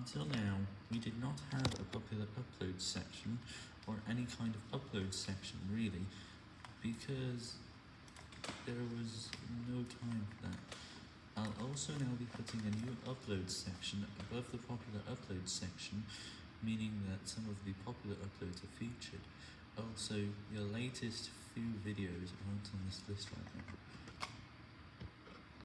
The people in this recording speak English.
Until now, we did not have a popular upload section, or any kind of upload section really, because there was no time for that. I'll also now be putting a new upload section above the popular upload section, meaning that some of the popular uploads are featured. Also, your latest few videos aren't on this list right now.